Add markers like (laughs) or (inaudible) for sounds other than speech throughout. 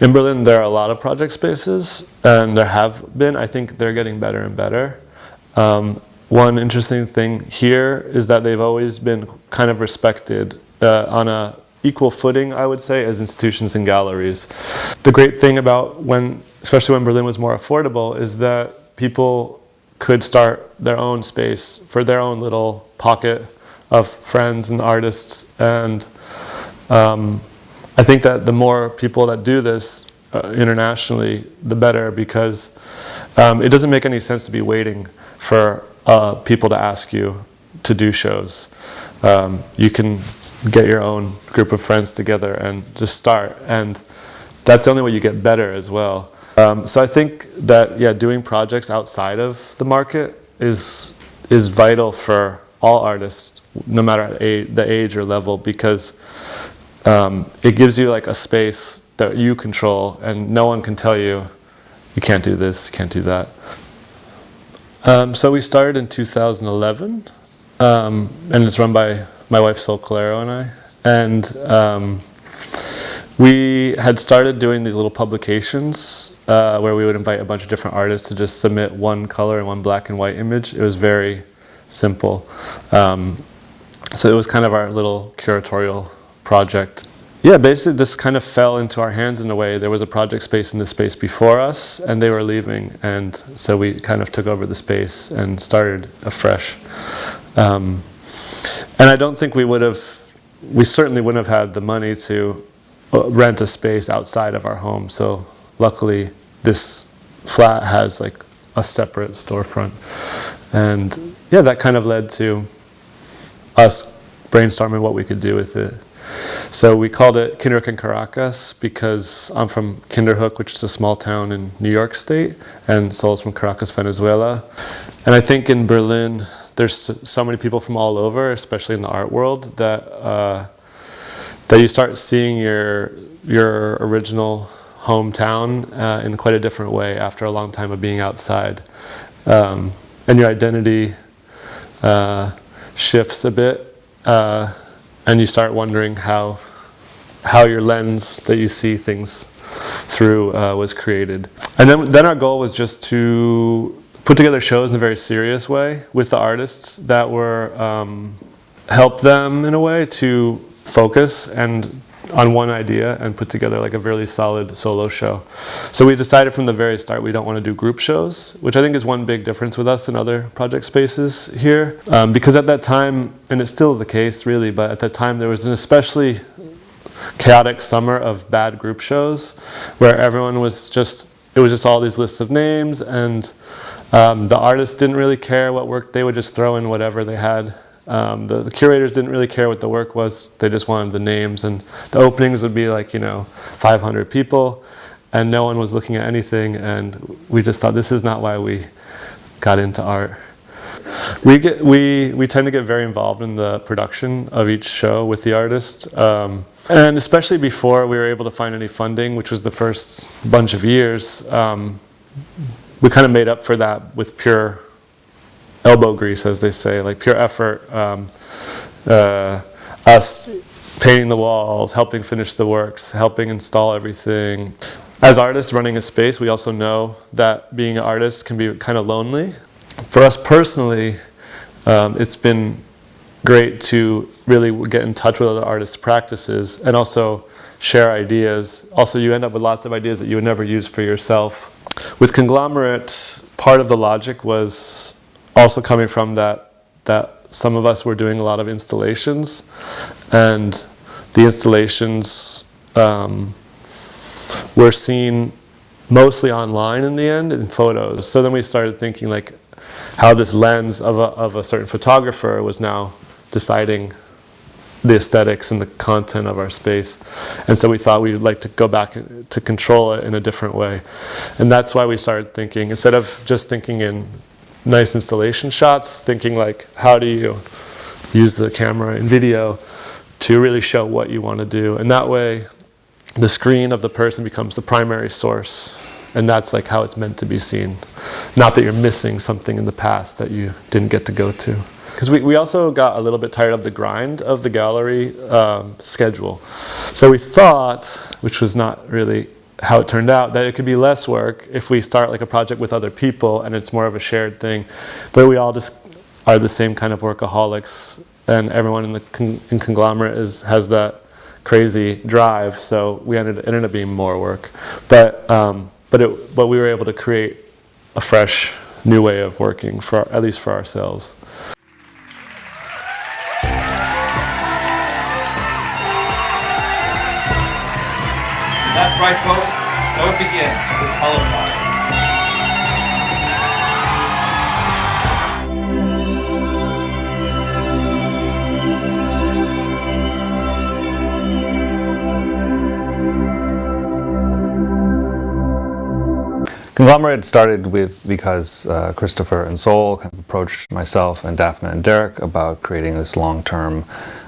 in Berlin, there are a lot of project spaces, and there have been. I think they're getting better and better. Um, one interesting thing here is that they've always been kind of respected uh, on a equal footing, I would say, as institutions and galleries. The great thing about when, especially when Berlin was more affordable, is that people could start their own space for their own little pocket of friends and artists. And um, I think that the more people that do this uh, internationally, the better, because um, it doesn't make any sense to be waiting for uh, people to ask you to do shows. Um, you can get your own group of friends together and just start. And that's the only way you get better as well. Um, so I think that, yeah, doing projects outside of the market is, is vital for all artists, no matter the age or level, because um, it gives you like a space that you control and no one can tell you, you can't do this, you can't do that. Um, so we started in 2011, um, and it's run by my wife Sol Calero and I. And um, we had started doing these little publications uh, where we would invite a bunch of different artists to just submit one color and one black and white image. It was very simple. Um, so it was kind of our little curatorial project. Yeah, basically this kind of fell into our hands in a way. There was a project space in the space before us and they were leaving and so we kind of took over the space and started afresh. Um, and I don't think we would have, we certainly wouldn't have had the money to uh, rent a space outside of our home. So luckily this flat has like a separate storefront. And yeah, that kind of led to us brainstorming what we could do with it. So we called it Kinderhook in Caracas because I'm from Kinderhook, which is a small town in New York State, and Sol's from Caracas, Venezuela. And I think in Berlin, there's so many people from all over, especially in the art world, that uh, that you start seeing your your original hometown uh, in quite a different way after a long time of being outside, um, and your identity uh, shifts a bit, uh, and you start wondering how how your lens that you see things through uh, was created. And then then our goal was just to put together shows in a very serious way with the artists that were um, help them in a way to focus and on one idea and put together like a really solid solo show. So we decided from the very start we don't want to do group shows, which I think is one big difference with us and other project spaces here. Um, because at that time, and it's still the case really, but at that time there was an especially chaotic summer of bad group shows where everyone was just, it was just all these lists of names and um, the artists didn't really care what work, they would just throw in whatever they had. Um, the, the, curators didn't really care what the work was, they just wanted the names and the openings would be like, you know, 500 people and no one was looking at anything and we just thought this is not why we got into art. We, get, we, we tend to get very involved in the production of each show with the artist. Um, and especially before we were able to find any funding, which was the first bunch of years, um, we kind of made up for that with pure elbow grease, as they say, like pure effort. Um, uh, us painting the walls, helping finish the works, helping install everything. As artists running a space, we also know that being an artist can be kind of lonely. For us personally, um, it's been great to really get in touch with other artists' practices and also share ideas. Also, you end up with lots of ideas that you would never use for yourself. With Conglomerate, part of the logic was also coming from that, that some of us were doing a lot of installations and the installations um, were seen mostly online in the end in photos. So then we started thinking like how this lens of a, of a certain photographer was now deciding the aesthetics and the content of our space. And so we thought we'd like to go back to control it in a different way. And that's why we started thinking, instead of just thinking in nice installation shots, thinking like, how do you use the camera and video to really show what you want to do. And that way, the screen of the person becomes the primary source. And that's like how it's meant to be seen. Not that you're missing something in the past that you didn't get to go to. Because we, we also got a little bit tired of the grind of the gallery um, schedule. So we thought, which was not really how it turned out that it could be less work if we start like a project with other people and it's more of a shared thing. But we all just are the same kind of workaholics and everyone in the con in conglomerate is has that crazy drive so we ended ended up being more work. But um, but it but we were able to create a fresh new way of working for at least for ourselves That's right, folks. So it begins, the telethon. Conglomerate started with because uh, Christopher and Sol kind of approached myself and Daphne and Derek about creating this long-term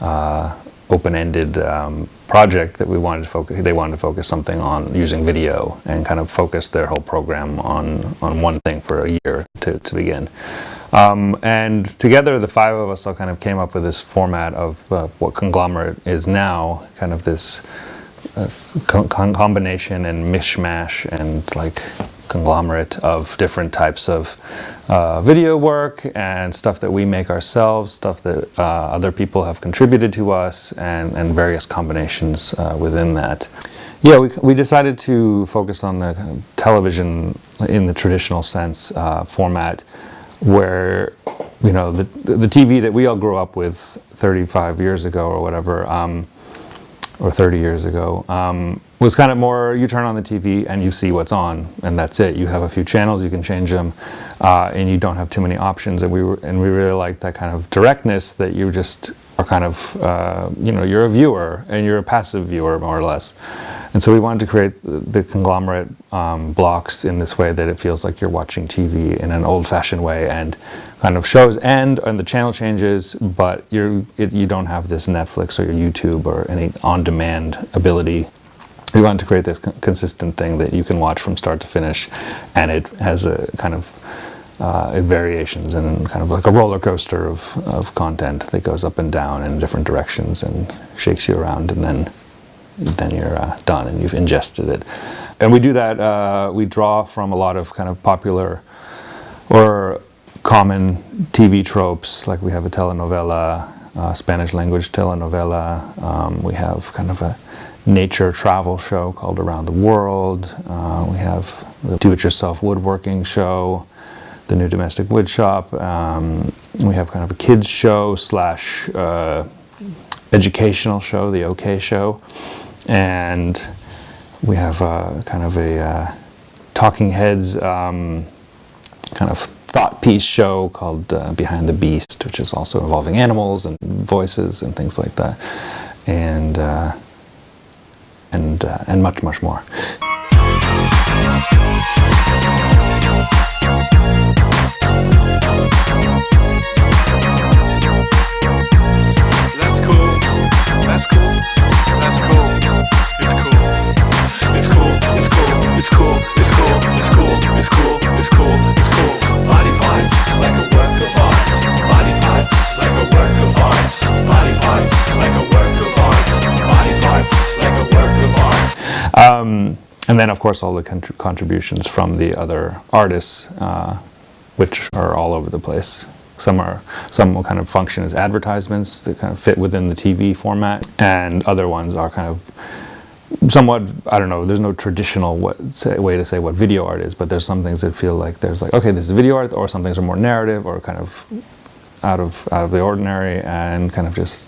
uh, open-ended um, project that we wanted to focus, they wanted to focus something on using video and kind of focus their whole program on, on one thing for a year to, to begin. Um, and together the five of us all kind of came up with this format of uh, what Conglomerate is now, kind of this uh, combination and mishmash and like conglomerate of different types of uh, video work and stuff that we make ourselves, stuff that uh, other people have contributed to us, and, and various combinations uh, within that. Yeah, we, we decided to focus on the kind of television in the traditional sense uh, format where, you know, the, the TV that we all grew up with 35 years ago or whatever, um, or 30 years ago, um, was kind of more you turn on the TV and you see what's on and that's it. You have a few channels, you can change them uh, and you don't have too many options and we were, and we really like that kind of directness that you just kind of, uh, you know, you're a viewer and you're a passive viewer more or less. And so we wanted to create the conglomerate um, blocks in this way that it feels like you're watching TV in an old-fashioned way and kind of shows end and the channel changes, but you're, it, you don't have this Netflix or your YouTube or any on-demand ability we wanted to create this consistent thing that you can watch from start to finish and it has a kind of uh, variations and kind of like a roller coaster of, of content that goes up and down in different directions and shakes you around and then then you're uh, done and you've ingested it. And we do that, uh, we draw from a lot of kind of popular or common TV tropes, like we have a telenovela, uh, Spanish language telenovela, um, we have kind of a nature travel show called Around the World. Uh, we have the do-it-yourself woodworking show, the new domestic wood shop. Um, we have kind of a kids show slash uh, educational show, the OK show. And we have uh, kind of a uh, Talking Heads um, kind of thought piece show called uh, Behind the Beast, which is also involving animals and voices and things like that. And uh, and, and much, much more. It's cool. It's cool. It's cool. Body parts like a work of art. Body parts like a work of art. Body parts like a work of art. Body parts like a work of art. Um, and then, of course, all the contributions from the other artists, uh, which are all over the place. Some are some will kind of function as advertisements that kind of fit within the TV format, and other ones are kind of somewhat I don't know. There's no traditional what, say, way to say what video art is, but there's some things that feel like there's like okay, this is video art, or some things are more narrative or kind of out of out of the ordinary, and kind of just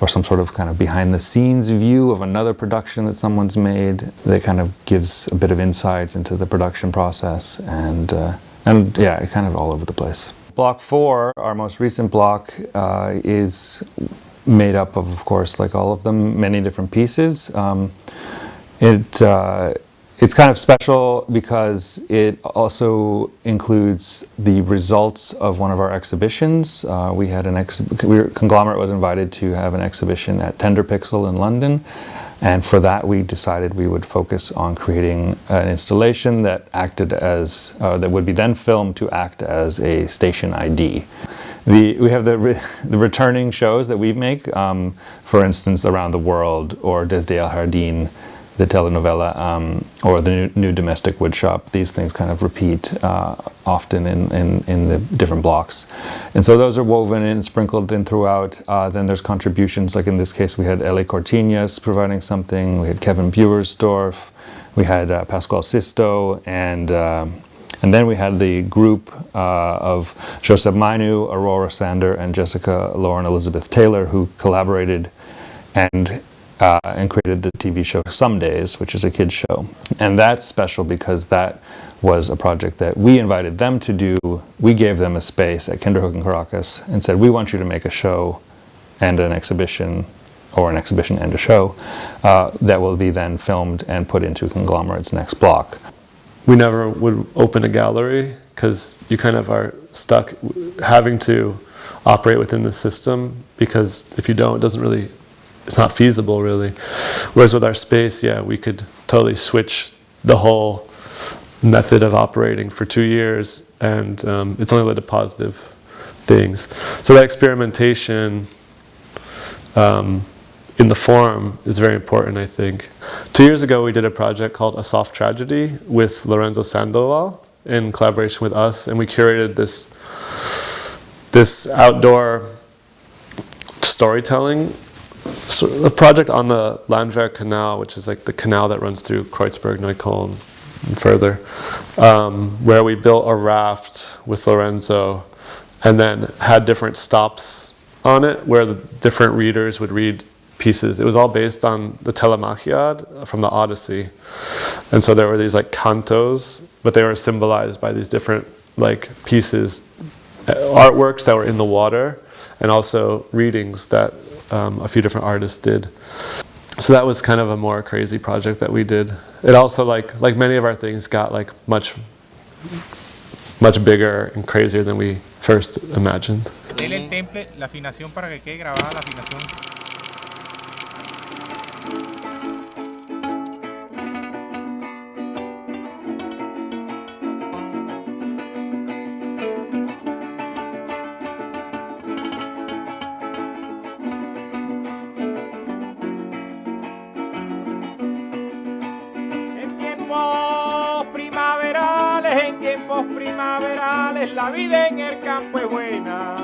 or some sort of kind of behind the scenes view of another production that someone's made that kind of gives a bit of insight into the production process and uh, and yeah kind of all over the place. Block 4, our most recent block, uh, is made up of of course like all of them many different pieces. Um, it uh, it's kind of special because it also includes the results of one of our exhibitions. Uh, we had an exhibition, Conglomerate was invited to have an exhibition at Tenderpixel in London. And for that, we decided we would focus on creating an installation that acted as, uh, that would be then filmed to act as a station ID. The, we have the, re, (laughs) the returning shows that we make, um, for instance, Around the World or Desde el Jardín, the telenovela um, or the new, new domestic woodshop. These things kind of repeat uh, often in, in, in the different blocks. And so those are woven in, sprinkled in throughout. Uh, then there's contributions, like in this case we had Eli Cortiñas providing something, we had Kevin Buersdorf, we had uh, Pascual Sisto, and um, and then we had the group uh, of Joseph Mainu, Aurora Sander, and Jessica Lauren Elizabeth Taylor who collaborated and uh, and created the TV show Some Days, which is a kids show. And that's special because that was a project that we invited them to do. We gave them a space at Kinderhook and Caracas and said, we want you to make a show and an exhibition or an exhibition and a show uh, that will be then filmed and put into Conglomerate's next block. We never would open a gallery because you kind of are stuck having to operate within the system because if you don't, it doesn't really it's not feasible really. Whereas with our space, yeah, we could totally switch the whole method of operating for two years and um, it's only led to positive things. So that experimentation um, in the form is very important, I think. Two years ago, we did a project called A Soft Tragedy with Lorenzo Sandoval in collaboration with us, and we curated this, this outdoor storytelling so a project on the Landwehr Canal, which is like the canal that runs through Kreuzberg, Neukölln, and further, um, where we built a raft with Lorenzo and then had different stops on it where the different readers would read pieces. It was all based on the Telemachiad from the Odyssey. And so there were these like cantos, but they were symbolized by these different like pieces, uh, artworks that were in the water, and also readings that um, a few different artists did. So that was kind of a more crazy project that we did. It also, like like many of our things, got like much much bigger and crazier than we first imagined. En tiempos primaverales, la vida en el campo es buena.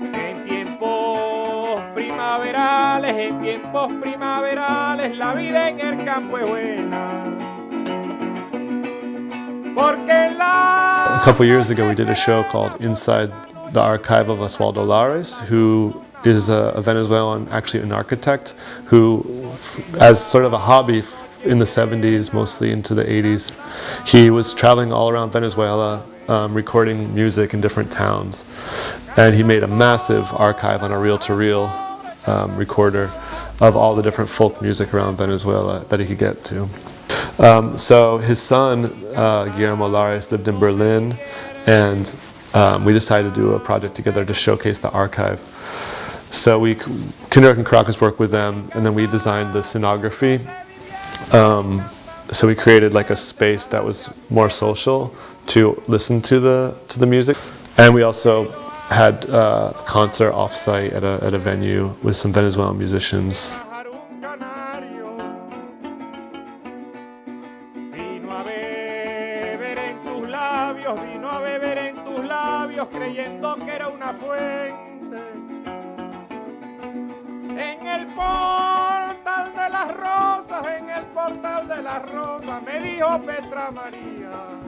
En tiempos primaverales, en tiempos primaverales, la vida en el campo es buena. A couple years ago we did a show called Inside the Archive of Osvaldo Lares, who is a, Venezuelan, actually an architect, who as sort of a hobby in the 70s, mostly into the 80s, he was traveling all around Venezuela um, recording music in different towns. And he made a massive archive on a reel-to-reel um, recorder of all the different folk music around Venezuela that he could get to. Um, so his son, uh, Guillermo Lares, lived in Berlin, and um, we decided to do a project together to showcase the archive. So we, Kinderhook and Caracas worked with them, and then we designed the scenography. Um, so we created like a space that was more social to listen to the to the music, and we also had uh, a concert offsite at a at a venue with some Venezuelan musicians. Portal de las rosas, me dijo Petra María